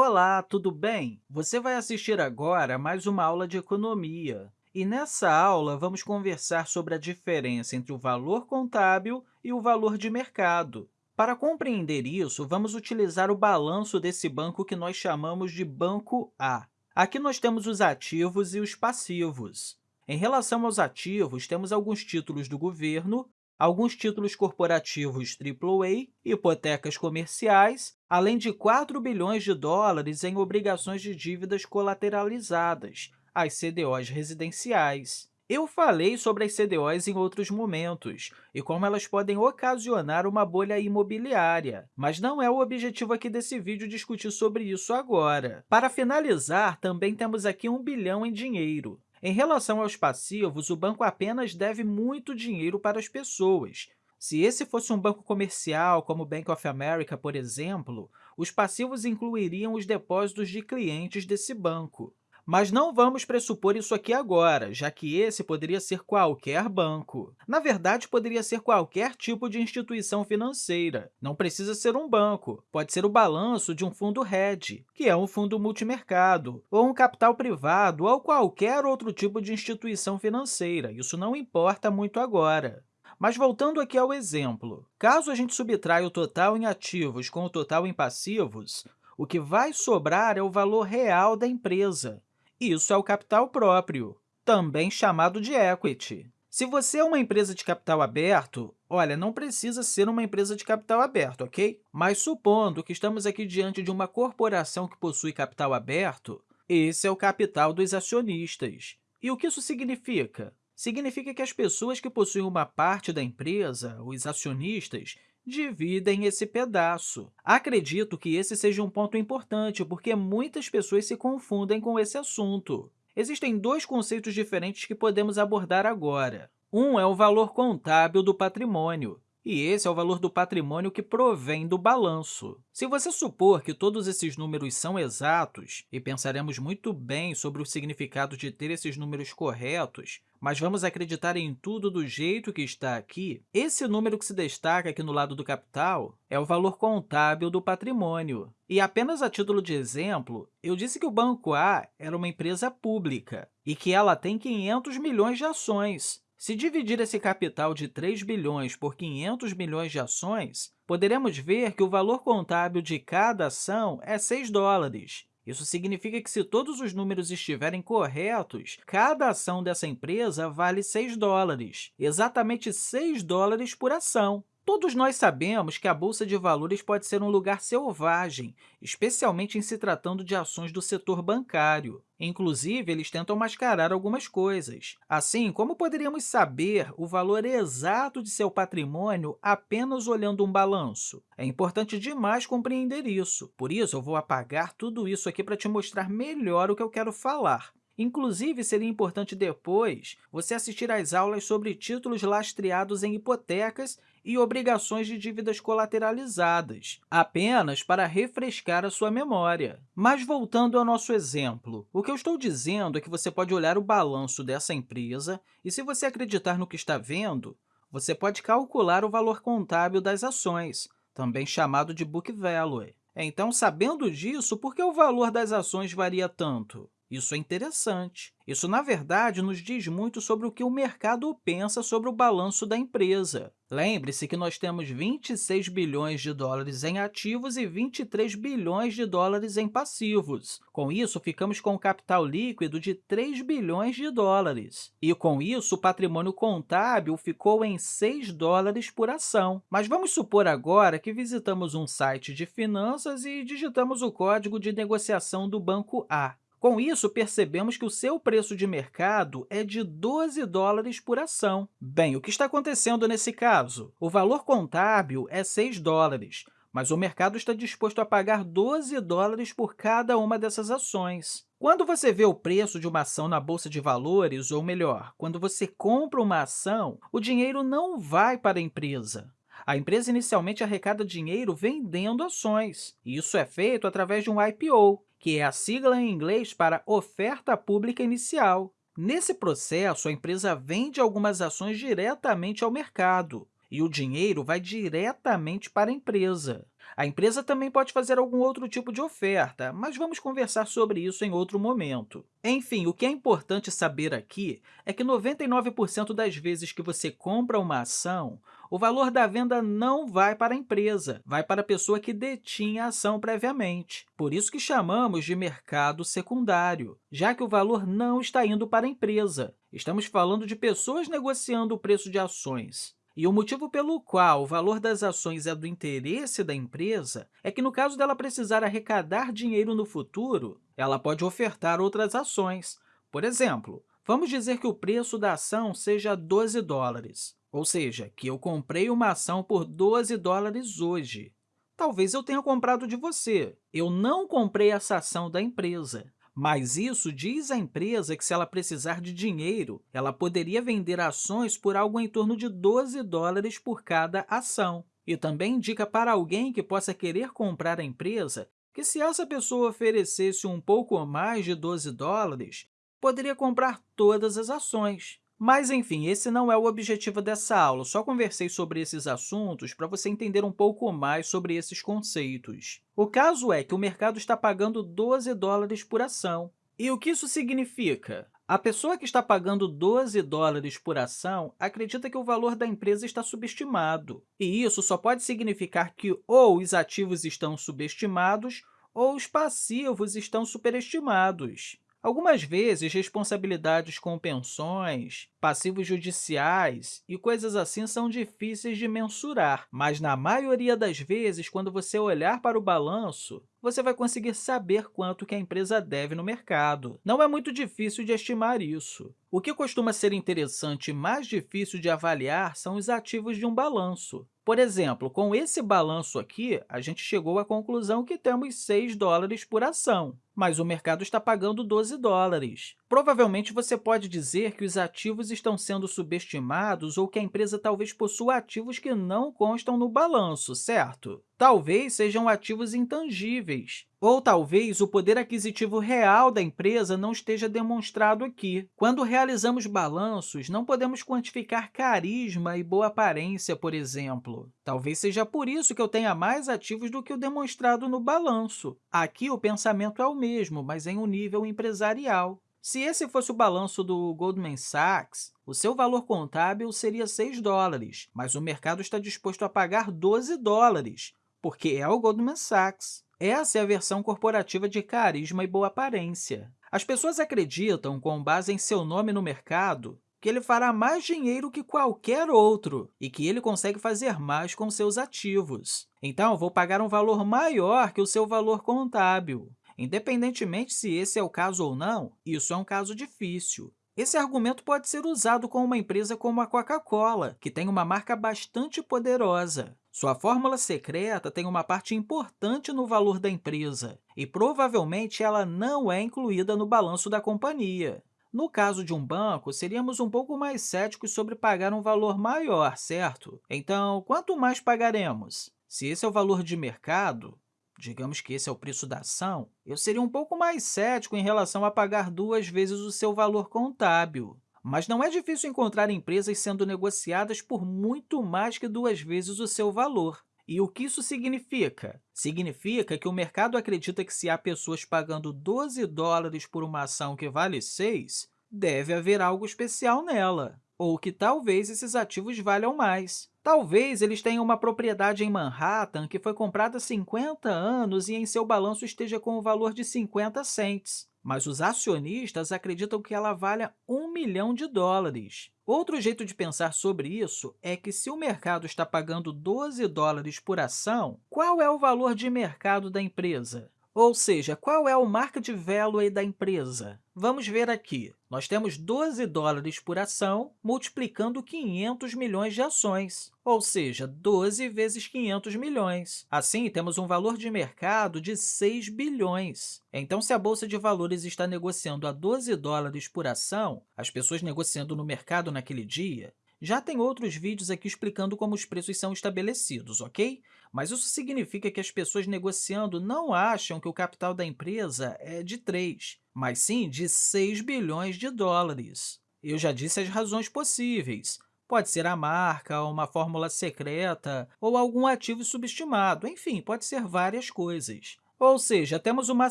Olá, tudo bem? Você vai assistir agora a mais uma aula de economia. E nessa aula, vamos conversar sobre a diferença entre o valor contábil e o valor de mercado. Para compreender isso, vamos utilizar o balanço desse banco que nós chamamos de Banco A. Aqui nós temos os ativos e os passivos. Em relação aos ativos, temos alguns títulos do governo alguns títulos corporativos AAA, hipotecas comerciais, além de 4 bilhões de dólares em obrigações de dívidas colateralizadas, as CDOs residenciais. Eu falei sobre as CDOs em outros momentos e como elas podem ocasionar uma bolha imobiliária, mas não é o objetivo aqui desse vídeo discutir sobre isso agora. Para finalizar, também temos aqui um bilhão em dinheiro. Em relação aos passivos, o banco apenas deve muito dinheiro para as pessoas. Se esse fosse um banco comercial, como o Bank of America, por exemplo, os passivos incluiriam os depósitos de clientes desse banco. Mas não vamos pressupor isso aqui agora, já que esse poderia ser qualquer banco. Na verdade, poderia ser qualquer tipo de instituição financeira. Não precisa ser um banco, pode ser o balanço de um fundo hedge, que é um fundo multimercado, ou um capital privado, ou qualquer outro tipo de instituição financeira. Isso não importa muito agora. Mas voltando aqui ao exemplo, caso a gente subtraia o total em ativos com o total em passivos, o que vai sobrar é o valor real da empresa. Isso é o capital próprio, também chamado de equity. Se você é uma empresa de capital aberto, olha, não precisa ser uma empresa de capital aberto, ok? Mas supondo que estamos aqui diante de uma corporação que possui capital aberto, esse é o capital dos acionistas. E o que isso significa? Significa que as pessoas que possuem uma parte da empresa, os acionistas, dividem esse pedaço. Acredito que esse seja um ponto importante, porque muitas pessoas se confundem com esse assunto. Existem dois conceitos diferentes que podemos abordar agora. Um é o valor contábil do patrimônio, e esse é o valor do patrimônio que provém do balanço. Se você supor que todos esses números são exatos, e pensaremos muito bem sobre o significado de ter esses números corretos, mas vamos acreditar em tudo do jeito que está aqui, esse número que se destaca aqui no lado do capital é o valor contábil do patrimônio. E apenas a título de exemplo, eu disse que o Banco A era uma empresa pública e que ela tem 500 milhões de ações. Se dividir esse capital de 3 bilhões por 500 milhões de ações, poderemos ver que o valor contábil de cada ação é 6 dólares. Isso significa que, se todos os números estiverem corretos, cada ação dessa empresa vale 6 dólares, exatamente 6 dólares por ação. Todos nós sabemos que a Bolsa de Valores pode ser um lugar selvagem, especialmente em se tratando de ações do setor bancário. Inclusive, eles tentam mascarar algumas coisas. Assim, como poderíamos saber o valor exato de seu patrimônio apenas olhando um balanço? É importante demais compreender isso. Por isso, eu vou apagar tudo isso aqui para te mostrar melhor o que eu quero falar. Inclusive, seria importante depois você assistir às aulas sobre títulos lastreados em hipotecas e obrigações de dívidas colateralizadas, apenas para refrescar a sua memória. Mas, voltando ao nosso exemplo, o que eu estou dizendo é que você pode olhar o balanço dessa empresa e, se você acreditar no que está vendo, você pode calcular o valor contábil das ações, também chamado de book value. Então, sabendo disso, por que o valor das ações varia tanto? Isso é interessante. Isso, na verdade, nos diz muito sobre o que o mercado pensa sobre o balanço da empresa. Lembre-se que nós temos 26 bilhões de dólares em ativos e 23 bilhões de dólares em passivos. Com isso, ficamos com um capital líquido de 3 bilhões de dólares. E, com isso, o patrimônio contábil ficou em 6 dólares por ação. Mas vamos supor agora que visitamos um site de finanças e digitamos o código de negociação do Banco A. Com isso, percebemos que o seu preço de mercado é de 12 dólares por ação. Bem, o que está acontecendo nesse caso? O valor contábil é 6 dólares, mas o mercado está disposto a pagar 12 dólares por cada uma dessas ações. Quando você vê o preço de uma ação na Bolsa de Valores, ou melhor, quando você compra uma ação, o dinheiro não vai para a empresa. A empresa inicialmente arrecada dinheiro vendendo ações. Isso é feito através de um IPO, que é a sigla em inglês para Oferta Pública Inicial. Nesse processo, a empresa vende algumas ações diretamente ao mercado, e o dinheiro vai diretamente para a empresa. A empresa também pode fazer algum outro tipo de oferta, mas vamos conversar sobre isso em outro momento. Enfim, o que é importante saber aqui é que 99% das vezes que você compra uma ação, o valor da venda não vai para a empresa, vai para a pessoa que detinha a ação previamente. Por isso que chamamos de mercado secundário, já que o valor não está indo para a empresa. Estamos falando de pessoas negociando o preço de ações. E o motivo pelo qual o valor das ações é do interesse da empresa é que, no caso dela precisar arrecadar dinheiro no futuro, ela pode ofertar outras ações. Por exemplo, vamos dizer que o preço da ação seja 12 dólares. Ou seja, que eu comprei uma ação por 12 dólares hoje. Talvez eu tenha comprado de você. Eu não comprei essa ação da empresa. Mas isso diz à empresa que, se ela precisar de dinheiro, ela poderia vender ações por algo em torno de 12 dólares por cada ação. E também indica para alguém que possa querer comprar a empresa que, se essa pessoa oferecesse um pouco mais de 12 dólares, poderia comprar todas as ações. Mas, enfim, esse não é o objetivo dessa aula, só conversei sobre esses assuntos para você entender um pouco mais sobre esses conceitos. O caso é que o mercado está pagando 12 dólares por ação. E o que isso significa? A pessoa que está pagando 12 dólares por ação acredita que o valor da empresa está subestimado. E isso só pode significar que ou os ativos estão subestimados ou os passivos estão superestimados. Algumas vezes, responsabilidades com pensões, passivos judiciais e coisas assim são difíceis de mensurar, mas, na maioria das vezes, quando você olhar para o balanço, você vai conseguir saber quanto que a empresa deve no mercado. Não é muito difícil de estimar isso. O que costuma ser interessante e mais difícil de avaliar são os ativos de um balanço. Por exemplo, com esse balanço aqui, a gente chegou à conclusão que temos 6 dólares por ação, mas o mercado está pagando 12 dólares. Provavelmente, você pode dizer que os ativos estão sendo subestimados ou que a empresa talvez possua ativos que não constam no balanço, certo? Talvez sejam ativos intangíveis, ou talvez o poder aquisitivo real da empresa não esteja demonstrado aqui. Quando realizamos balanços, não podemos quantificar carisma e boa aparência, por exemplo. Talvez seja por isso que eu tenha mais ativos do que o demonstrado no balanço. Aqui, o pensamento é o mesmo, mas em um nível empresarial. Se esse fosse o balanço do Goldman Sachs, o seu valor contábil seria 6 dólares, mas o mercado está disposto a pagar 12 dólares, porque é o Goldman Sachs. Essa é a versão corporativa de carisma e boa aparência. As pessoas acreditam, com base em seu nome no mercado, que ele fará mais dinheiro que qualquer outro e que ele consegue fazer mais com seus ativos. Então, vou pagar um valor maior que o seu valor contábil. Independentemente se esse é o caso ou não, isso é um caso difícil. Esse argumento pode ser usado com uma empresa como a Coca-Cola, que tem uma marca bastante poderosa. Sua fórmula secreta tem uma parte importante no valor da empresa, e provavelmente ela não é incluída no balanço da companhia. No caso de um banco, seríamos um pouco mais céticos sobre pagar um valor maior, certo? Então, quanto mais pagaremos? Se esse é o valor de mercado, digamos que esse é o preço da ação, eu seria um pouco mais cético em relação a pagar duas vezes o seu valor contábil. Mas não é difícil encontrar empresas sendo negociadas por muito mais que duas vezes o seu valor. E o que isso significa? Significa que o mercado acredita que se há pessoas pagando 12 dólares por uma ação que vale 6, deve haver algo especial nela ou que talvez esses ativos valham mais. Talvez eles tenham uma propriedade em Manhattan que foi comprada há 50 anos e em seu balanço esteja com o valor de 50 cents, mas os acionistas acreditam que ela valha 1 milhão de dólares. Outro jeito de pensar sobre isso é que, se o mercado está pagando 12 dólares por ação, qual é o valor de mercado da empresa? Ou seja, qual é o market value da empresa? Vamos ver aqui. Nós temos 12 dólares por ação multiplicando 500 milhões de ações, ou seja, 12 vezes 500 milhões. Assim, temos um valor de mercado de 6 bilhões. Então, se a Bolsa de Valores está negociando a 12 dólares por ação, as pessoas negociando no mercado naquele dia, já tem outros vídeos aqui explicando como os preços são estabelecidos, ok? Mas isso significa que as pessoas negociando não acham que o capital da empresa é de 3, mas sim de 6 bilhões de dólares. Eu já disse as razões possíveis. Pode ser a marca, uma fórmula secreta ou algum ativo subestimado, enfim, pode ser várias coisas. Ou seja, temos uma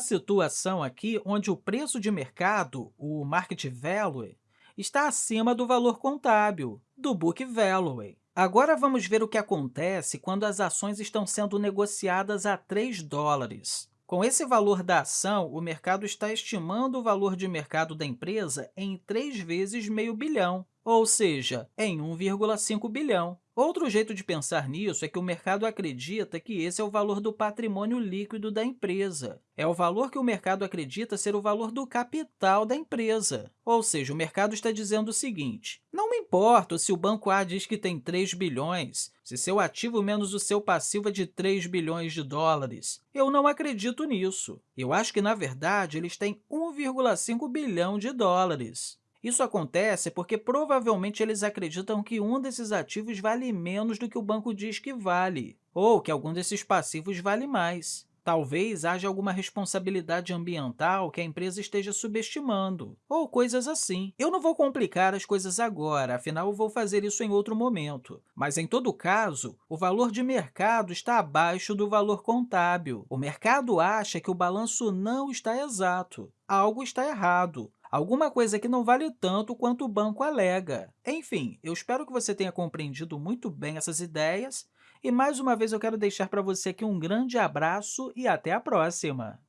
situação aqui onde o preço de mercado, o market value, está acima do valor contábil, do book value. Agora, vamos ver o que acontece quando as ações estão sendo negociadas a 3 dólares. Com esse valor da ação, o mercado está estimando o valor de mercado da empresa em 3 vezes meio bilhão, ou seja, em 1,5 bilhão. Outro jeito de pensar nisso é que o mercado acredita que esse é o valor do patrimônio líquido da empresa. É o valor que o mercado acredita ser o valor do capital da empresa. Ou seja, o mercado está dizendo o seguinte, não me importa se o banco A diz que tem 3 bilhões, se seu ativo menos o seu passivo é de 3 bilhões de dólares. Eu não acredito nisso. Eu acho que, na verdade, eles têm 1,5 bilhão de dólares. Isso acontece porque provavelmente eles acreditam que um desses ativos vale menos do que o banco diz que vale, ou que algum desses passivos vale mais. Talvez haja alguma responsabilidade ambiental que a empresa esteja subestimando, ou coisas assim. Eu não vou complicar as coisas agora, afinal, vou fazer isso em outro momento. Mas, em todo caso, o valor de mercado está abaixo do valor contábil. O mercado acha que o balanço não está exato. Algo está errado alguma coisa que não vale tanto quanto o banco alega. Enfim, eu espero que você tenha compreendido muito bem essas ideias e, mais uma vez, eu quero deixar para você aqui um grande abraço e até a próxima!